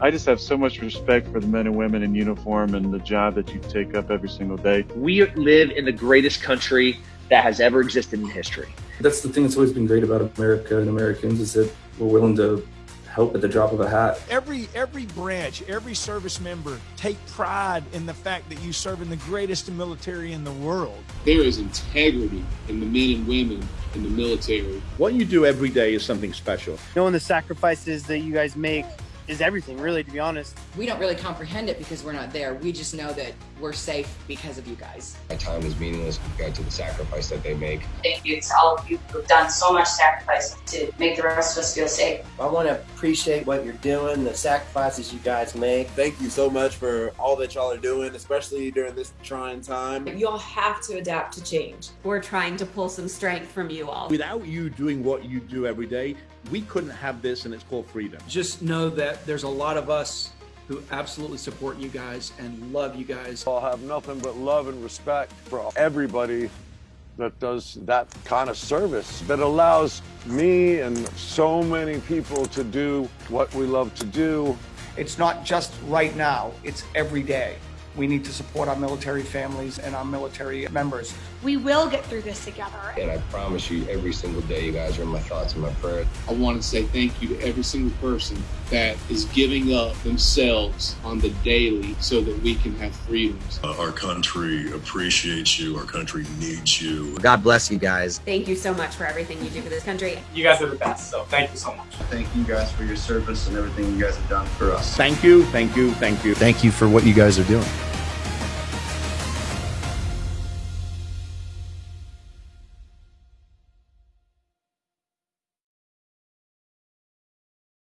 I just have so much respect for the men and women in uniform and the job that you take up every single day. We live in the greatest country that has ever existed in history. That's the thing that's always been great about America and Americans is that we're willing to help at the drop of a hat. Every every branch, every service member take pride in the fact that you serve in the greatest military in the world. There is integrity in the men and women in the military. What you do every day is something special. Knowing the sacrifices that you guys make is everything, really, to be honest. We don't really comprehend it because we're not there. We just know that we're safe because of you guys. My time is meaningless compared to the sacrifice that they make. Thank you to all of you who've done so much sacrifice to make the rest of us feel safe. I want to appreciate what you're doing, the sacrifices you guys make. Thank you so much for all that y'all are doing, especially during this trying time. You all have to adapt to change. We're trying to pull some strength from you all. Without you doing what you do every day, we couldn't have this and it's called freedom. Just know that there's a lot of us who absolutely support you guys and love you guys. I'll have nothing but love and respect for everybody that does that kind of service that allows me and so many people to do what we love to do. It's not just right now, it's every day. We need to support our military families and our military members. We will get through this together. And I promise you, every single day, you guys are in my thoughts and my prayers. I want to say thank you to every single person that is giving up themselves on the daily so that we can have freedoms. Uh, our country appreciates you. Our country needs you. God bless you guys. Thank you so much for everything you do for this country. You guys are the best, so thank you so much. Thank you guys for your service and everything you guys have done for us. Thank you, thank you, thank you. Thank you for what you guys are doing.